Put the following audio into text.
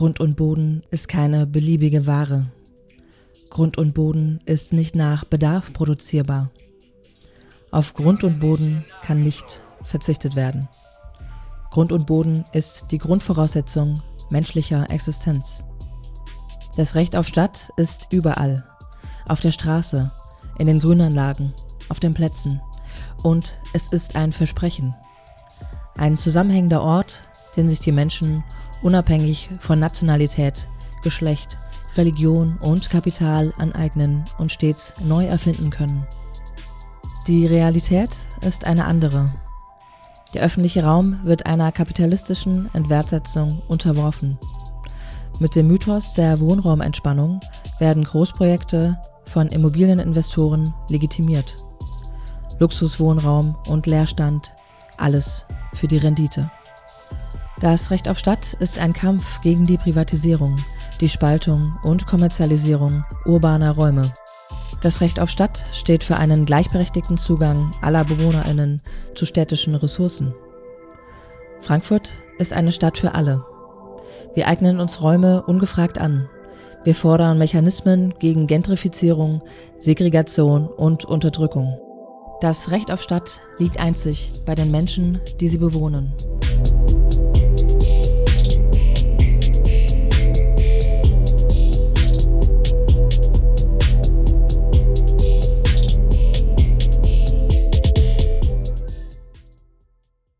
Grund und Boden ist keine beliebige Ware. Grund und Boden ist nicht nach Bedarf produzierbar. Auf Grund und Boden kann nicht verzichtet werden. Grund und Boden ist die Grundvoraussetzung menschlicher Existenz. Das Recht auf Stadt ist überall. Auf der Straße, in den Grünanlagen, auf den Plätzen. Und es ist ein Versprechen. Ein zusammenhängender Ort, den sich die Menschen unabhängig von Nationalität, Geschlecht, Religion und Kapital aneignen und stets neu erfinden können. Die Realität ist eine andere. Der öffentliche Raum wird einer kapitalistischen Entwertsetzung unterworfen. Mit dem Mythos der Wohnraumentspannung werden Großprojekte von Immobilieninvestoren legitimiert. Luxuswohnraum und Leerstand, alles für die Rendite. Das Recht auf Stadt ist ein Kampf gegen die Privatisierung, die Spaltung und Kommerzialisierung urbaner Räume. Das Recht auf Stadt steht für einen gleichberechtigten Zugang aller Bewohnerinnen zu städtischen Ressourcen. Frankfurt ist eine Stadt für alle. Wir eignen uns Räume ungefragt an. Wir fordern Mechanismen gegen Gentrifizierung, Segregation und Unterdrückung. Das Recht auf Stadt liegt einzig bei den Menschen, die sie bewohnen.